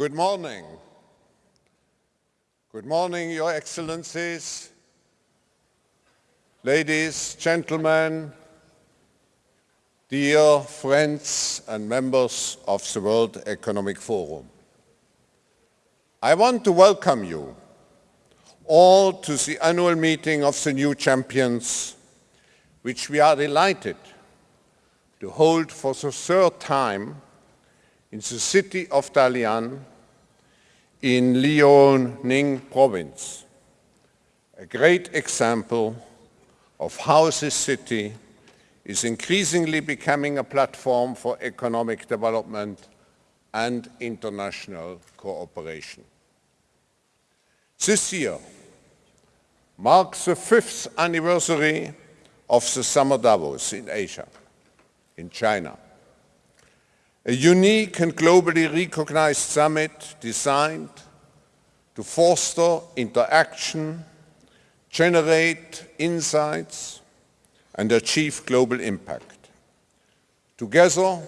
Good morning. Good morning, Your Excellencies, ladies, gentlemen, dear friends and members of the World Economic Forum. I want to welcome you all to the annual meeting of the new champions, which we are delighted to hold for the third time in the city of Dalian in Liaoning province, a great example of how this city is increasingly becoming a platform for economic development and international cooperation. This year marks the fifth anniversary of the Summer Davos in Asia, in China a unique and globally recognized summit designed to foster interaction, generate insights, and achieve global impact. Together,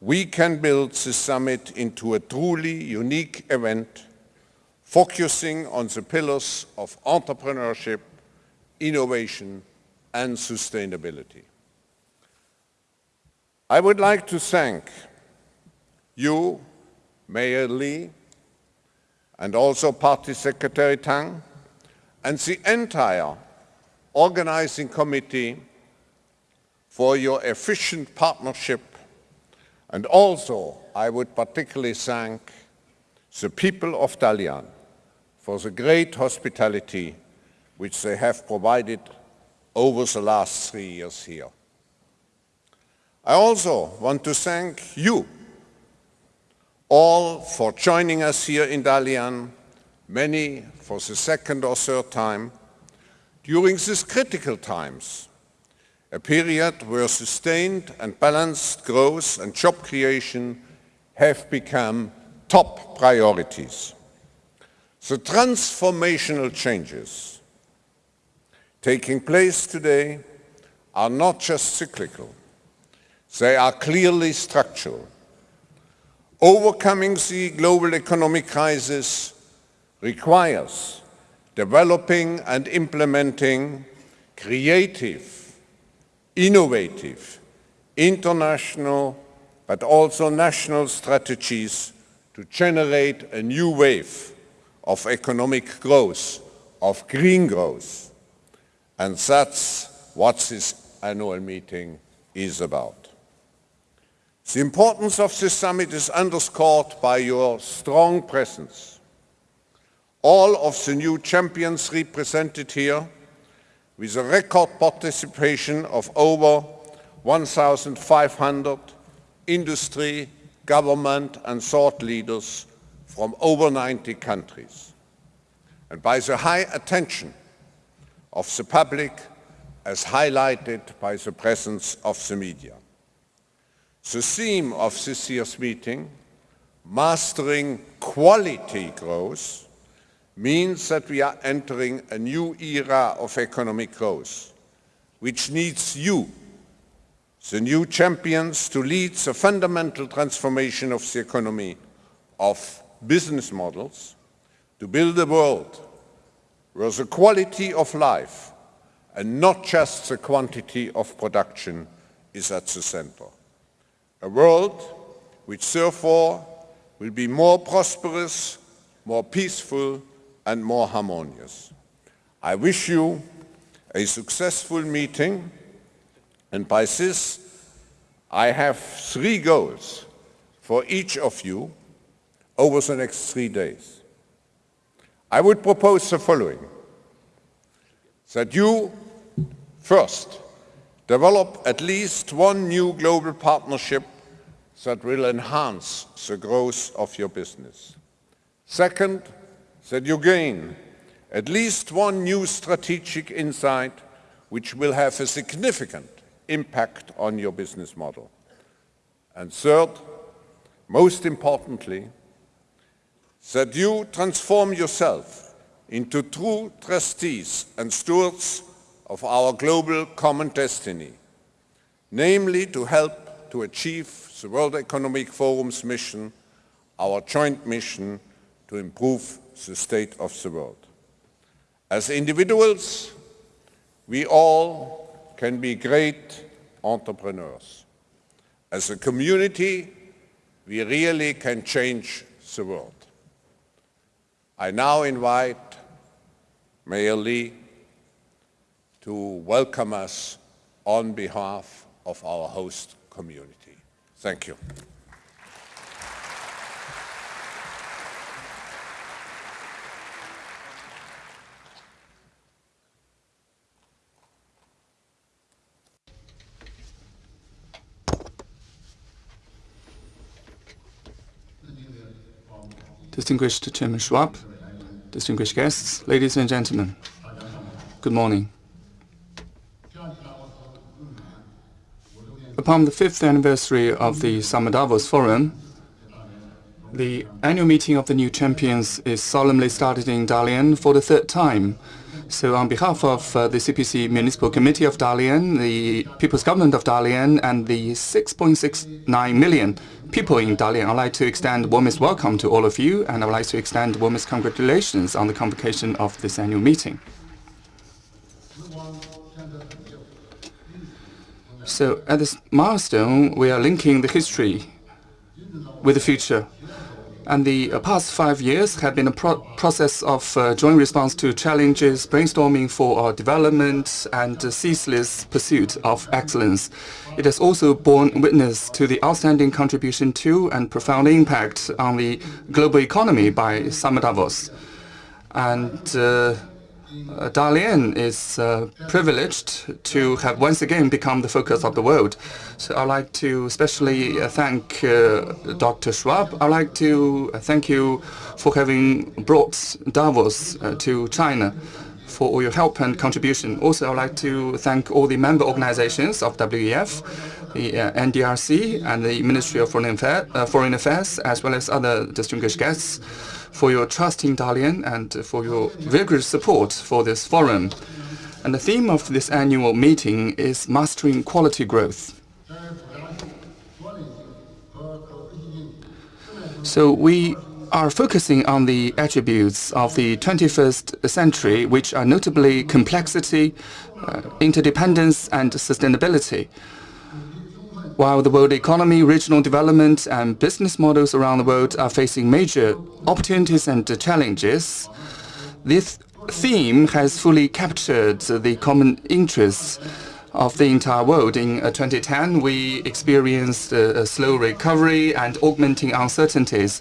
we can build this summit into a truly unique event focusing on the pillars of entrepreneurship, innovation, and sustainability. I would like to thank you, Mayor Lee, and also Party Secretary Tang, and the entire organizing committee for your efficient partnership. And also, I would particularly thank the people of Dalian for the great hospitality which they have provided over the last three years here. I also want to thank you all for joining us here in Dalian, many for the second or third time, during these critical times, a period where sustained and balanced growth and job creation have become top priorities. The transformational changes taking place today are not just cyclical. They are clearly structural. Overcoming the global economic crisis requires developing and implementing creative, innovative, international, but also national strategies to generate a new wave of economic growth, of green growth. And that's what this annual meeting is about. The importance of this summit is underscored by your strong presence. All of the new champions represented here with a record participation of over 1,500 industry, government and thought leaders from over 90 countries. And by the high attention of the public as highlighted by the presence of the media. The theme of this year's meeting, Mastering Quality Growth, means that we are entering a new era of economic growth, which needs you, the new champions, to lead the fundamental transformation of the economy, of business models, to build a world where the quality of life and not just the quantity of production is at the center a world which therefore will be more prosperous, more peaceful and more harmonious. I wish you a successful meeting and by this I have three goals for each of you over the next three days. I would propose the following, that you first Develop at least one new global partnership that will enhance the growth of your business. Second, that you gain at least one new strategic insight which will have a significant impact on your business model. And third, most importantly, that you transform yourself into true trustees and stewards of our global common destiny, namely to help to achieve the World Economic Forum's mission our joint mission to improve the state of the world. As individuals, we all can be great entrepreneurs. As a community, we really can change the world. I now invite Mayor Lee to welcome us on behalf of our host community. Thank you. Distinguished Chairman Schwab, distinguished guests, ladies and gentlemen, good morning. Upon the fifth anniversary of the Summer Davos Forum, the annual meeting of the new champions is solemnly started in Dalian for the third time. So on behalf of uh, the CPC Municipal Committee of Dalian, the People's Government of Dalian, and the 6.69 million people in Dalian, I'd like to extend warmest welcome to all of you, and I'd like to extend warmest congratulations on the convocation of this annual meeting. So at this milestone, we are linking the history with the future. And the uh, past five years have been a pro process of uh, joint response to challenges, brainstorming for our development, and uh, ceaseless pursuit of excellence. It has also borne witness to the outstanding contribution to and profound impact on the global economy by Summer Davos. And uh, Dalian is uh, privileged to have once again become the focus of the world. So I'd like to especially uh, thank uh, Dr. Schwab. I'd like to uh, thank you for having brought Davos uh, to China for all your help and contribution. Also, I'd like to thank all the member organizations of WEF, the NDRC, and the Ministry of Foreign, Affair, Foreign Affairs, as well as other distinguished guests for your trust in Dalian and for your vigorous support for this forum. And the theme of this annual meeting is Mastering Quality Growth. So we are focusing on the attributes of the 21st century, which are notably complexity, uh, interdependence, and sustainability. While the world economy, regional development, and business models around the world are facing major opportunities and challenges, this theme has fully captured the common interests of the entire world. In uh, 2010, we experienced a slow recovery and augmenting uncertainties.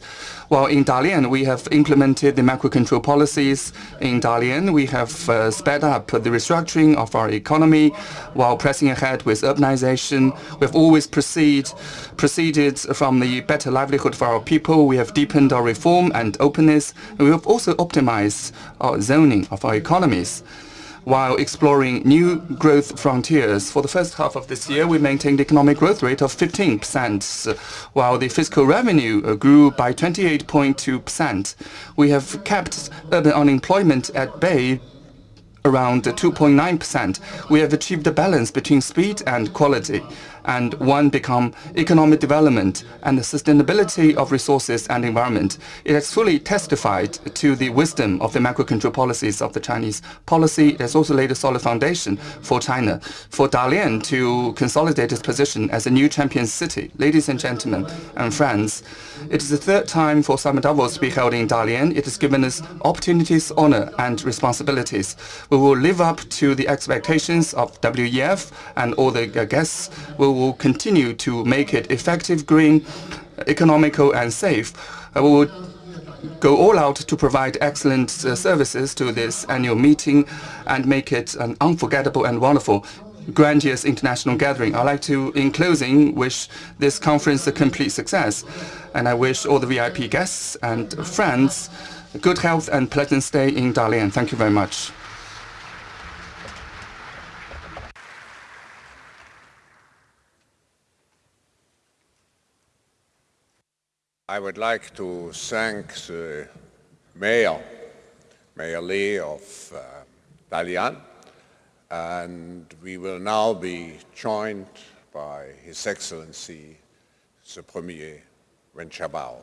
While in Dalian, we have implemented the macro control policies. In Dalian, we have uh, sped up the restructuring of our economy while pressing ahead with urbanization. We have always proceed, proceeded from the better livelihood for our people. We have deepened our reform and openness. And we have also optimized our zoning of our economies while exploring new growth frontiers. For the first half of this year, we maintained the economic growth rate of 15%, while the fiscal revenue uh, grew by 28.2%. We have kept urban unemployment at bay around 2.9%. We have achieved a balance between speed and quality and one become economic development and the sustainability of resources and environment. It has fully testified to the wisdom of the macro control policies of the Chinese policy. It has also laid a solid foundation for China, for Dalian to consolidate its position as a new champion city. Ladies and gentlemen and friends, it is the third time for Summer Davos to be held in Dalian. It has given us opportunities, honor, and responsibilities. We will live up to the expectations of WEF and all the guests. We will continue to make it effective, green, economical, and safe. We will go all out to provide excellent uh, services to this annual meeting and make it an unforgettable and wonderful grandiose international gathering. I'd like to, in closing, wish this conference a complete success. And I wish all the VIP guests and friends good health and pleasant stay in Dalian. Thank you very much. I would like to thank the Mayor, Mayor Lee of uh, Dalian, and we will now be joined by His Excellency the Premier Wen Jiabao.